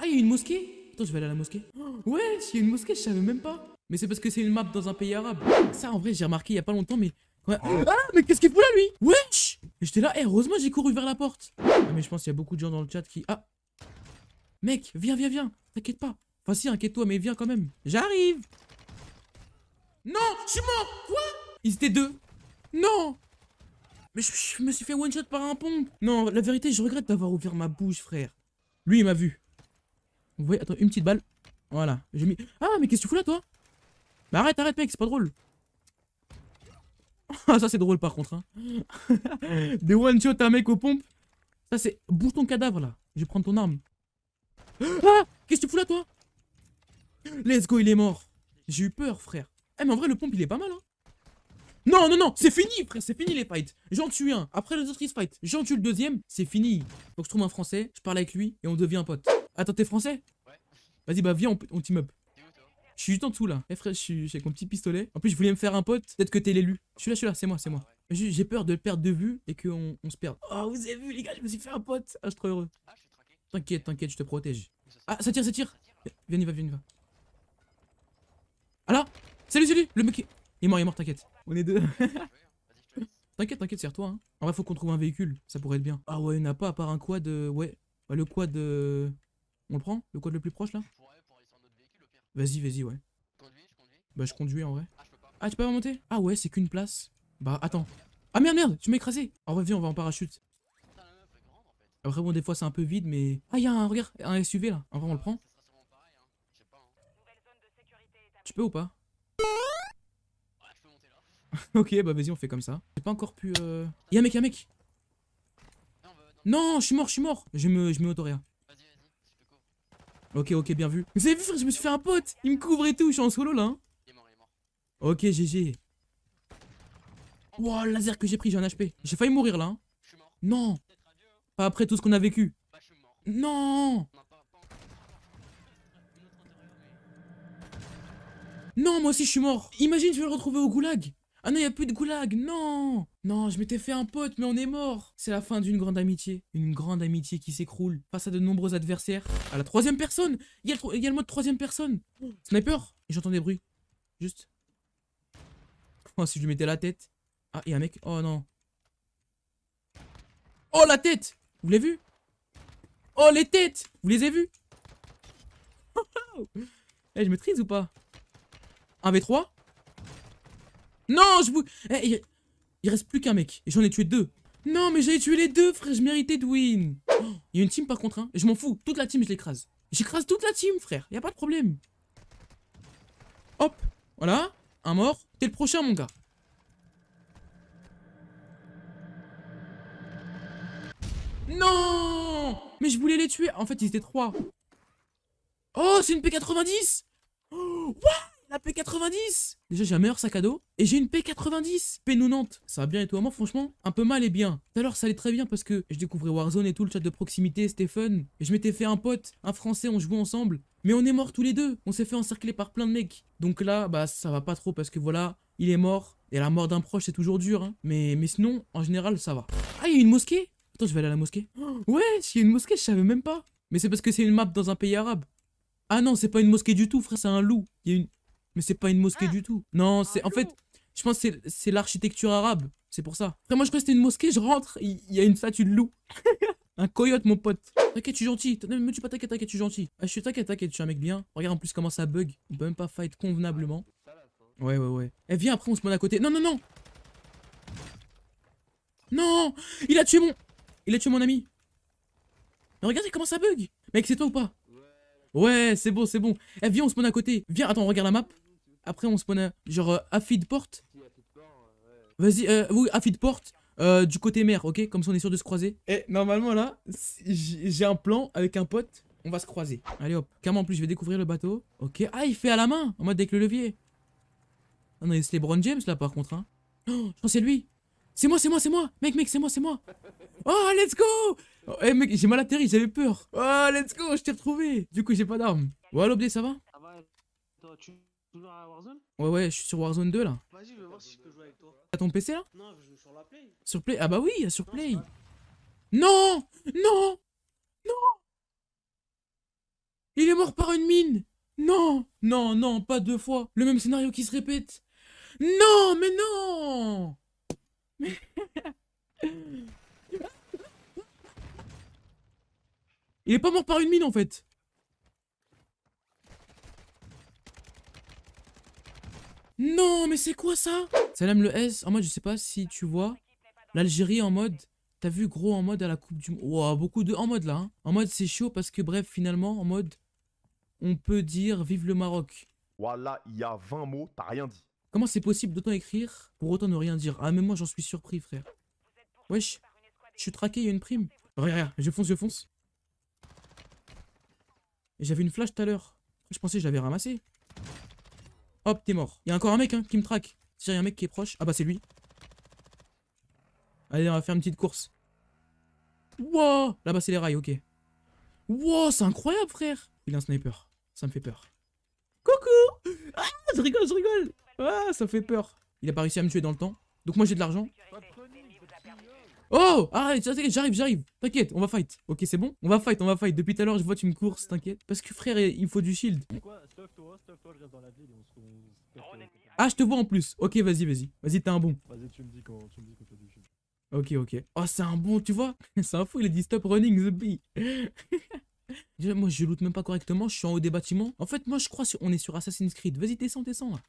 Ah, il y a une mosquée Attends, je vais aller à la mosquée. Oh, ouais, il y a une mosquée, je savais même pas. Mais c'est parce que c'est une map dans un pays arabe. Ça, en vrai, j'ai remarqué il y a pas longtemps, mais... Ouais. Ah, mais qu'est-ce qu'il fout là, lui? Wesh J'étais là, et heureusement, j'ai couru vers la porte. Ah, mais je pense qu'il y a beaucoup de gens dans le chat qui... Ah Mec, viens, viens, viens. T'inquiète pas. Enfin, si, inquiète-toi, mais viens quand même. J'arrive Non, je suis mort Quoi? Ils étaient deux. Non Mais je, je me suis fait one-shot par un pompe. Non, la vérité, je regrette d'avoir ouvert ma bouche, frère. Lui, il m'a vu. Vous voyez, attends, une petite balle. Voilà. Ah, mais qu'est-ce que tu fous là, toi? Bah arrête, arrête, mec, c'est pas drôle. Ah, ça, c'est drôle, par contre. Hein. Des one-shot à un mec aux pompes. Ça, c'est... Bouge ton cadavre, là. Je vais prendre ton arme. Ah Qu'est-ce que tu fous là, toi? Let's go, il est mort. J'ai eu peur, frère. Eh, mais en vrai, le pompe, il est pas mal, hein. Non, non, non, c'est fini, frère, c'est fini les fights. J'en tue un. Après les autres, ils se fight. J'en tue le deuxième, c'est fini. Donc, je trouve un français, je parle avec lui et on devient pote. Attends, t'es français Ouais. Vas-y, bah, viens, on, on team up. Je suis juste en dessous là. Eh frère, je suis avec mon petit pistolet. En plus, je voulais me faire un pote. Peut-être que t'es l'élu. Je suis là, je suis là, c'est moi, c'est moi. J'ai j'ai peur de le perdre de vue et qu'on on se perde. Oh, vous avez vu, les gars, je me suis fait un pote. Ah, je suis trop heureux. Ah, je suis traqué. T'inquiète, t'inquiète, je te protège. Ah, ça tire, ça tire. Viens, y va, viens, y va. Ah là Salut, salut Le mec, est- il est mort, il est mort, t'inquiète. On est deux. Laisse. T'inquiète, t'inquiète, c'est toi. Hein. En vrai, faut qu'on trouve un véhicule. Ça pourrait être bien. Ah ouais, il n'y en a pas à part un quad. euh, Ouais. Bah, le quad. euh, On le prend? Le quad le plus proche là? Je pourrais pour aller sur notre véhicule au pire. Vas-y, vas-y, ouais. Conduis, je conduis. Bah, je conduis en vrai. Ah, je peux pas. Ah, tu peux pas monter Ah ouais, c'est qu'une place. Bah, attends. Ah merde, merde, tu m'as écrasé. En vrai, viens, on va en parachute. Après, bon, des fois, c'est un peu vide, mais. Ah, il y a un, regarde, un SUV là. En vrai, on le prend sûrement pareil, hein. Je sais pas, hein. Tu peux ou pas? Ouais, je peux monter là. Ok, bah, vas-y, on fait comme ça. J'ai pas encore pu. Euh... Y'a un mec, y'a un mec. Non, je suis mort, je suis mort. Je me, je me autoréa. Vas-y, vas-y, je te couvre. Ok, ok, bien vu. Vous avez vu, frère, je me suis fait un pote. Il me couvre et tout. Je suis en solo là. hein. Il est mort, il est mort. Ok, GG. Wow, le laser que j'ai pris, j'ai un HP. J'ai failli mourir là. hein. Je suis mort. Non, pas après tout ce qu'on a vécu. Bah, je suis mort. Non, non, moi aussi je suis mort. Imagine, je vais le retrouver au goulag. Ah non, y a plus de goulag. Non, non, je m'étais fait un pote, mais on est mort. C'est la fin d'une grande amitié. Une grande amitié qui s'écroule face à de nombreux adversaires. À la troisième personne. Il il y a le mode troisième personne. Sniper. J'entends des bruits. Juste. Oh, si je lui mettais la tête. Ah, il y a un mec. Oh non. Oh, la tête Vous l'avez vu? Oh, les têtes Vous les avez vues? Eh, je maîtrise ou pas? 1v3 Non, je vous... Eh, il... il reste plus qu'un mec. Et j'en ai tué deux. Non, mais j'avais tué les deux, frère. Je méritais de win. Oh, Il y a une team par contre, hein. Je m'en fous. Toute la team, je l'écrase. J'écrase toute la team, frère. Y a pas de problème. Hop. Voilà. Un mort. T'es le prochain, mon gars. Non Mais je voulais les tuer. En fait, ils étaient trois. Oh, c'est une P90 oh, What? P90 Déjà, j'ai un meilleur sac à dos. Et j'ai une P90 P90 Ça va bien et toi, moi, franchement, un peu mal et bien. Tout à l'heure, ça allait très bien parce que je découvrais Warzone et tout, le chat de proximité, c'était fun. Et je m'étais fait un pote, un français, on jouait ensemble. Mais on est morts tous les deux. On s'est fait encercler par plein de mecs. Donc là, bah, ça va pas trop parce que voilà, il est mort. Et la mort d'un proche, c'est toujours dur. Hein. Mais, mais sinon, en général, ça va. Ah, il y a une mosquée? Attends, je vais aller à la mosquée. Oh, ouais, il y a une mosquée, je savais même pas. Mais c'est parce que c'est une map dans un pays arabe. Ah non, c'est pas une mosquée du tout, frère, c'est un loup. Il y a une... Mais c'est pas une mosquée Ah, du tout. Non, c'est en fait, je pense que c'est- l'architecture arabe. C'est pour ça. Frère, moi je crois que c'était une mosquée, je rentre, il y a une statue de loup. un coyote, mon pote. T'inquiète, je suis gentil. Ne me tue pas, t'inquiète, t'inquiète, je suis gentil. Ah, je suis t'inquiète, t'inquiète, je suis un mec bien. Regarde en plus comment ça bug. On peut même pas fight convenablement. Ouais, ouais, ouais. Eh, viens, après on se met à côté. Non, non, non Non Il a tué mon... Il a tué mon ami. Mais regardez comment ça bug Mec, c'est toi ou pas? Ouais, c'est bon, c'est bon. Eh, viens, on spawn à côté. Viens, attends, regarde la map. Après, on spawn à... Genre, euh, feed porte. Vas-y, euh, oui, feed porte. euh, du côté mer, ok? Comme ça, on est sûr de se croiser. Et normalement, là, j'ai un plan avec un pote. On va se croiser. Allez, hop. Carrément, en plus, je vais découvrir le bateau. Ok. Ah, il fait à la main, en mode avec le levier. Ah non, c'est LeBron James, là, par contre, hein. Oh, je pense c'est lui. C'est moi, c'est moi, c'est moi. Mec, mec, c'est moi, c'est moi. Oh, let's go oh, Eh, mec, j'ai mal atterri, j'avais peur. Oh, let's go, je t'ai retrouvé. Du coup, j'ai pas d'armes. Ouais, l'obdé, ça va? Ah bah, toi, tu joues toujours à Warzone? Ouais, ouais, je suis sur Warzone 2, là. Vas-y, je vais voir si je peux jouer avec toi. T'as ton PC, là? Non, je joue sur la Play. Sur Play? Ah bah oui, sur Non, Play. Non Non Non Il est mort par une mine Non Non, non, pas deux fois Le même scénario qui se répète Non, mais non Il est pas mort par une mine en fait Non, mais c'est quoi ça? Salam le S, en mode, je sais pas si tu vois, l'Algérie en mode, t'as vu gros en mode à la Coupe du Monde. Ouah, beaucoup de en mode là. hein. En mode, c'est chaud parce que bref, finalement, en mode, on peut dire vive le Maroc. Voilà, il y a 20 mots, t'as rien dit. Comment c'est possible d'autant écrire pour autant ne rien dire? Ah, mais moi j'en suis surpris, frère. Wesh, je suis traqué, il y a une prime. Regarde, je fonce, je fonce. J'avais une flash tout à l'heure. Je pensais que je ramassé. Hop, t'es mort. Il y a encore un mec hein, qui me traque. Si y a un mec qui est proche. Ah bah c'est lui. Allez, on va faire une petite course. Wow Là-bas c'est les rails, ok. Wow, c'est incroyable, frère. Il a un sniper. Ça me fait peur. Coucou Ah, je rigole, je rigole Ah, ça fait peur. Il a pas réussi à me tuer dans le temps. Donc moi j'ai de l'argent. Oh Arrête, j'arrive, j'arrive. T'inquiète, on va fight. Ok, c'est bon On va fight, on va fight. Depuis tout à l'heure, je vois tu me courses, t'inquiète. Parce que frère, il faut du shield. Ah, je te vois en plus. Ok, vas-y, vas-y. Vas-y, t'es un bon. Vas-y, tu me dis quand tu du shit. Ok, ok. Oh, c'est un bon, tu vois C'est un fou, il a dit stop running the bee. Moi, je loot même pas correctement, je suis en haut des bâtiments. En fait, moi, je crois qu'on est sur Assassin's Creed. Vas-y, descends, descends, là.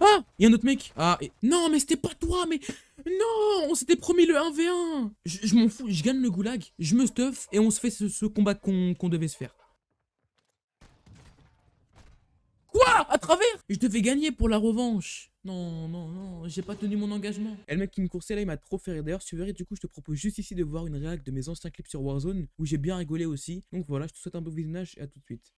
Ah Il y a un autre mec Ah, non, mais c'était pas toi, mais... Non On s'était promis le 1v1 Je, je m'en fous, je gagne le goulag, je me stuff, et on se fait ce, combat qu'on devait se faire. Quoi? À travers? Je devais gagner pour la revanche. Non, non, non, j'ai pas tenu mon engagement. Et le mec qui me coursait là, il m'a trop fait rire. D'ailleurs, si tu verrais, du coup, je te propose juste ici de voir une réac de mes anciens clips sur Warzone, où j'ai bien rigolé aussi. Donc voilà, je te souhaite un beau visionnage et à tout de suite.